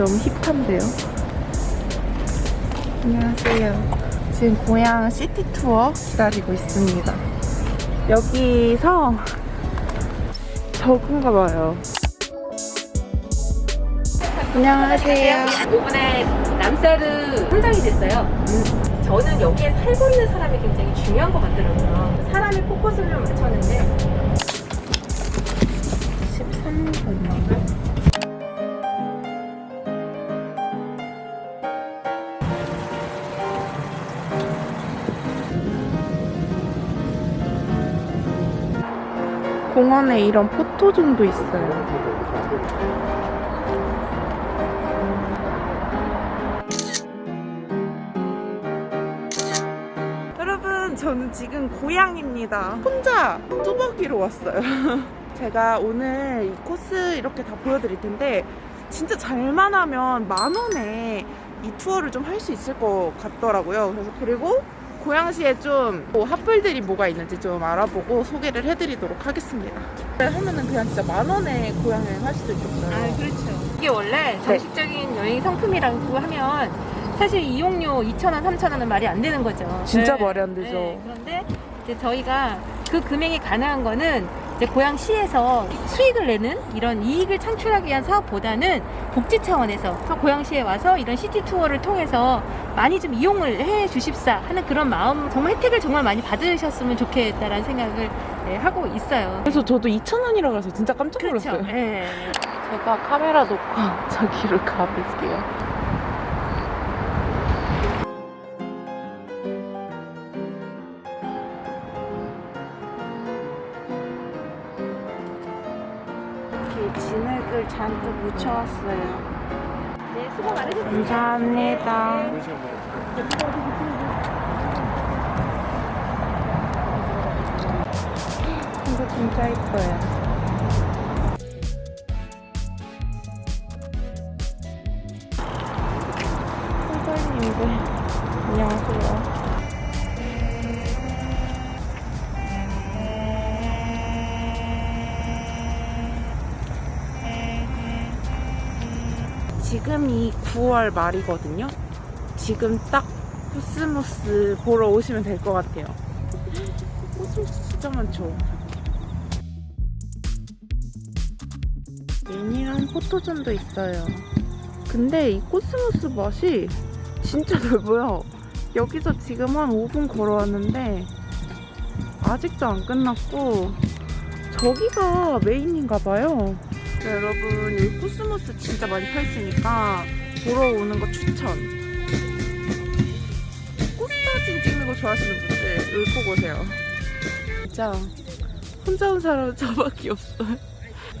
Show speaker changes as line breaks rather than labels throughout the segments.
음. 너무 힙한데요? 안녕하세요. 지금 고향 시티 투어 기다리고 있습니다. 여기서 적은가 봐요. 안녕하세요.
이번에 남사르 현장이 됐어요. 저는 여기에 살고 있는 사람이 굉장히 중요한 것 같더라고요. 사람의 포커스를 맞췄는데
13분. 공원에 이런 포토존도 있어요. 여러분, 저는 지금 고향입니다. 혼자 뚜벅이로 왔어요. 제가 오늘 이 코스 이렇게 다 보여드릴 텐데 진짜 잘만 하면 만 원에 이 투어를 좀 할 수 있을 것 같더라고요. 그래서 그리고 고양시에 좀뭐 핫플들이 뭐가 있는지 좀 알아보고 소개를 해드리도록 하겠습니다. 하면은 그냥 진짜 만 원에 고양여행 할 수도 있겠어요.
아 그렇죠. 이게 원래 정식적인 여행 상품이라고 하면 사실 이용료 2,000원, 3,000원은 말이 안 되는 거죠.
진짜
네.
말이 안 되죠.
네, 그런데 이제 저희가 그 금액이 가능한 거는 고양시에서 수익을 내는 이런 이익을 창출하기 위한 사업보다는 복지 차원에서 고양시에 와서 이런 시티 투어를 통해서 많이 좀 이용을 해 주십사 하는 그런 마음 정말 혜택을 정말 많이 받으셨으면 좋겠다라는 생각을 네, 하고 있어요.
그래서 저도 2,000원이라 그래서 진짜 깜짝
그렇죠.
놀랐어요.
네.
제가 카메라 놓고 저기로 가볼게요. 묻혀왔어요.
네, 수고 많으셨습니다.
감사합니다. 이거 진짜 이뻐요. 지금이 9월 말이거든요. 지금 딱 코스모스 보러 오시면 될 것 같아요. 코스모스 진짜 많죠. 미니언 포토존도 있어요. 근데 이 코스모스 밭이 진짜 넓어요. 여기서 지금 한 5분 걸어왔는데 아직도 안 끝났고 저기가 메인인가 봐요. 네, 여러분 여기 코스모스 진짜 많이 펴있으니까 보러 오는 거 추천. 꽃사진 찍는 거 좋아하시는 분들 여기 꼭 오세요. 진짜 혼자 온 사람은 저밖에 없어요.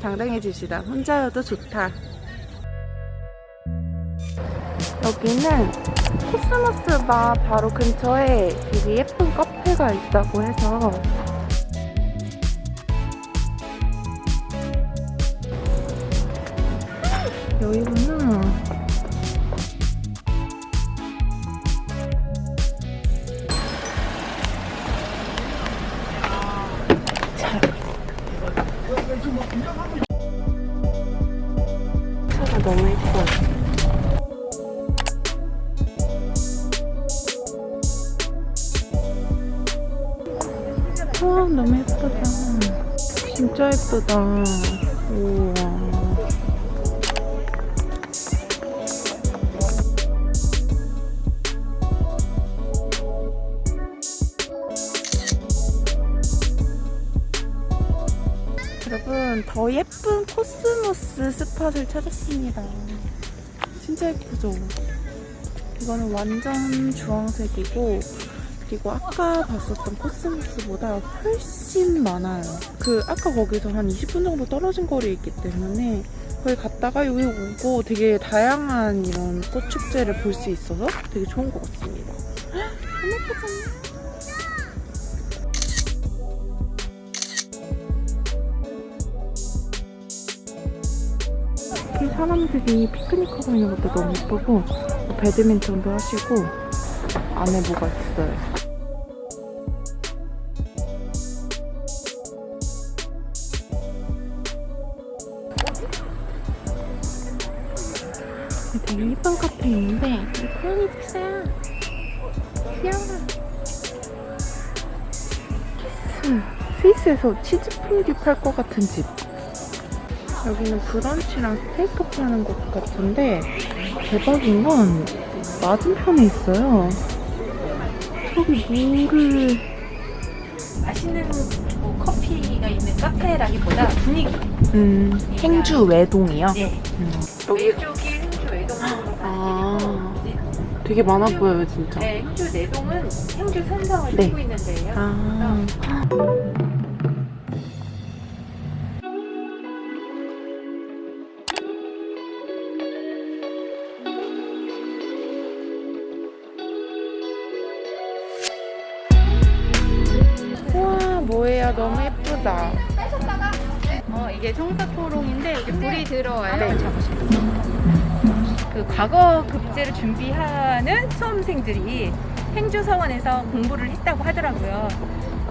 당당해집시다. 혼자여도 좋다. 여기는 코스모스 밭 바로 근처에 되게 예쁜 카페가 있다고 해서 여기구나. 자. 차가 너무 예뻐. 와 너무 예쁘다. 진짜 예쁘다. 우 여러분 더 예쁜 코스모스 스팟을 찾았습니다. 진짜 예쁘죠? 이거는 완전 주황색이고 그리고 아까 봤었던 코스모스보다 훨씬 많아요. 그 아까 거기서 한 20분 정도 떨어진 거리에 있기 때문에 거기 갔다가 여기 오고 되게 다양한 이런 꽃 축제를 볼 수 있어서 되게 좋은 것 같습니다. 헉, 너무 예쁘잖아요. 이 사람들이 피크닉 하고 있는 것도 너무 예쁘고 뭐 배드민턴도 하시고 안에 뭐가 있어요. 되게 예쁜 카페 있는데 이 고양이도 있어요. 귀여워. 키스. 스위스에서 치즈 퐁듀 팔 것 같은 집. 여기는 브런치랑 스테이크 파는 곳 같은데 대박인 건 맞은편에 있어요. 저기 물을
맛있는 뭐 커피가 있는 카페라기보다 분위기.
음, 행주 외동이요.
네.
음.
왼쪽이 행주 외동으로
아, 되게 많아 보여요 진짜.
네, 행주 내동은 행주 산성을
네.
띠고 있는 데예요.
아. 너무 예쁘다
어, 이게 청사초롱인데 이게 불이 들어와요.
네.
그 과거 급제를 준비하는 수험생들이 행주 서원에서 공부를 했다고 하더라고요.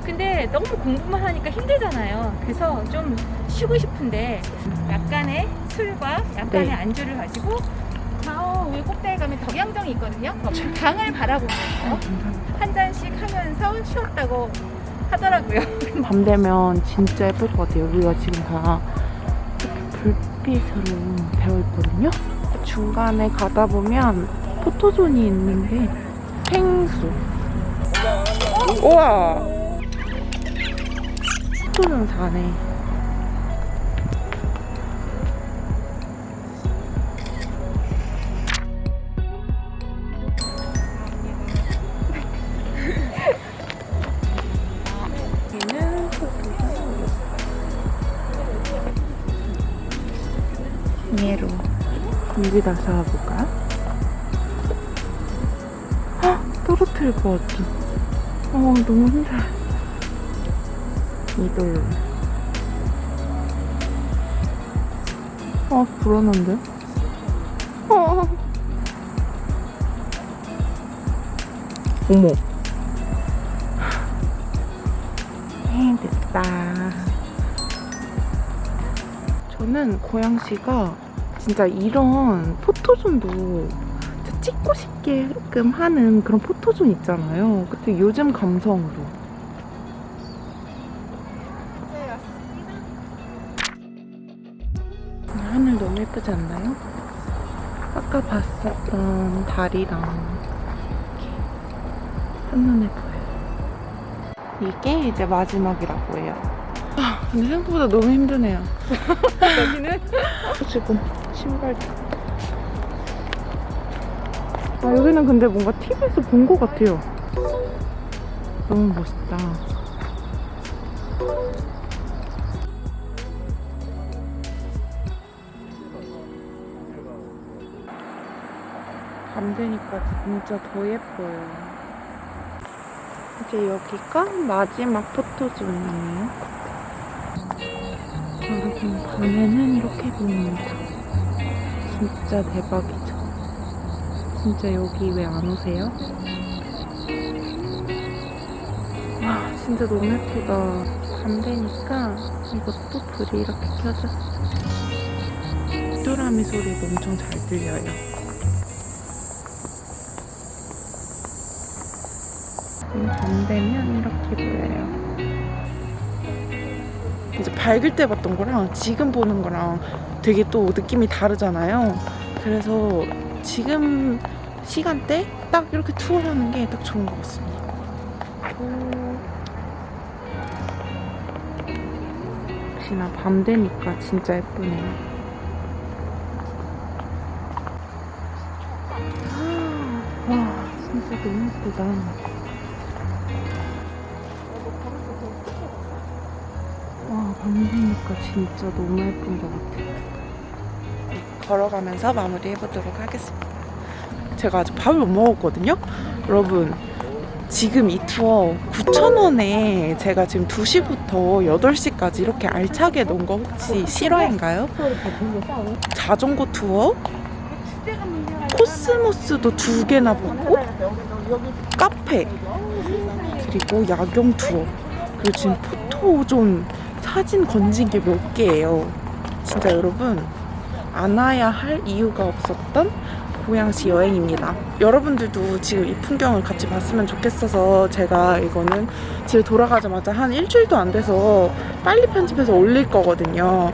근데 너무 공부만 하니까 힘들잖아요. 그래서 좀 쉬고 싶은데 약간의 술과 약간의
네.
안주를 가지고 저 위에 꼭대기 가면 덕양정이 있거든요. 강을 바라보면서 한 잔씩 하면서 쉬었다고 하더라고요.
밤 되면 진짜 예쁠 것 같아요. 여기가 지금 다 이렇게 불빛으로 되어 있거든요. 중간에 가다 보면 포토존이 있는데 펭수. 우와! 포토존 사네 예로 여기다 쌓아볼까요? 헉! 떨어뜨릴 것 같아 어 너무 힘들어 이돌 아 불안한데? 어. 어머 에 됐다 저는 고양시가 진짜 이런 포토존도 찍고 싶게끔 하는 그런 포토존 있잖아요. 그때 요즘 감성으로. 하늘 너무 예쁘지 않나요? 아까 봤었던 달이랑 이렇게 한눈에 보여요. 이게 이제 마지막이라고 해요. 아, 근데 생각보다 너무 힘드네요.
여기는
지금 신발도. 아, 여기는 근데 뭔가 TV에서 본 것 같아요. 너무 멋있다. 밤 되니까 진짜 더 예뻐요. 이제 여기가 마지막 포토존이에요. 여러분 밤에는 이렇게 보입니다. 진짜 대박이죠. 진짜 여기 왜 안 오세요? 와 진짜 너무 예쁘다. 밤 되니까 이것도 불이 이렇게 켜졌어. 뚜라미 소리도 엄청 잘 들려요. 음, 밤 되면 이렇게 보여요. 밝을 때 봤던 거랑 지금 보는 거랑 되게 또 느낌이 다르잖아요. 그래서 지금 시간대 딱 이렇게 투어하는 게 딱 좋은 것 같습니다. 오. 역시나 밤 되니까 진짜 예쁘네요. 와, 진짜 너무 예쁘다. 밤새니까 진짜 너무 예쁜 것 같아요. 걸어가면서 마무리 해보도록 하겠습니다. 제가 아직 밥을 못 먹었거든요? 여러분, 지금 이 투어 9,000원에 제가 지금 2시부터 8시까지 이렇게 알차게 놓은 거 혹시 실화인가요? 자전거 투어? 코스모스도 두 개나 보고 카페 그리고 야경 투어 그리고 지금 포토존 사진 게몇 개예요 진짜 여러분 안 와야 할 이유가 없었던 고양시 여행입니다. 여러분들도 지금 이 풍경을 같이 봤으면 좋겠어서 제가 이거는 집에 돌아가자마자 한 일주일도 안 돼서 빨리 편집해서 올릴 거거든요.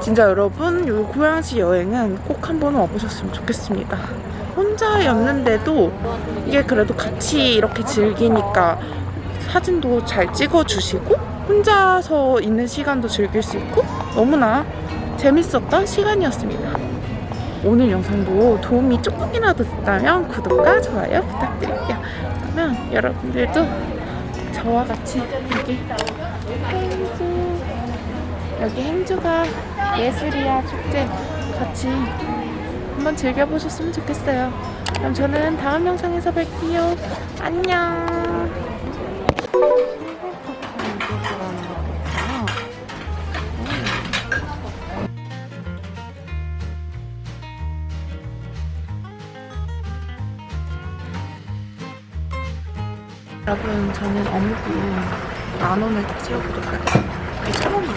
진짜 여러분 이 고양시 여행은 꼭 한번 와보셨으면 좋겠습니다. 혼자였는데도 이게 그래도 같이 이렇게 즐기니까 사진도 잘 찍어주시고 혼자서 있는 시간도 즐길 수 있고 너무나 재밌었던 시간이었습니다. 오늘 영상도 도움이 조금이라도 됐다면 구독과 좋아요 부탁드릴게요. 그러면 여러분들도 저와 같이 여기 행주 여기 행주가 예술이야 축제 같이 한번 즐겨보셨으면 좋겠어요. 그럼 저는 다음 영상에서 뵐게요. 안녕. 여러분 저는 어묵을 만 원을 딱 채워보도록 하겠습니다. 이게 천 원이에요.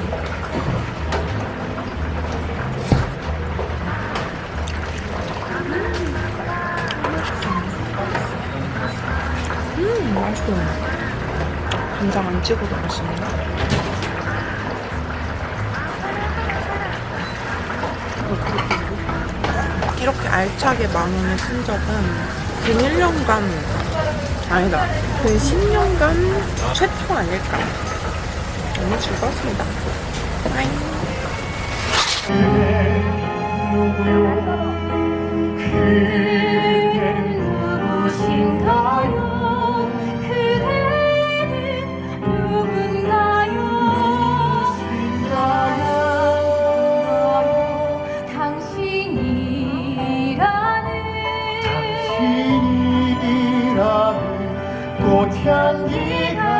음 맛있어. 간장 안 찍어도 맛있네. 이렇게 알차게 만 원을 쓴 적은 근 1년간 아니다. 그 10년간 최초 아닐까. 너무 즐거웠습니다. 빠이.
신이라는 꽃향기가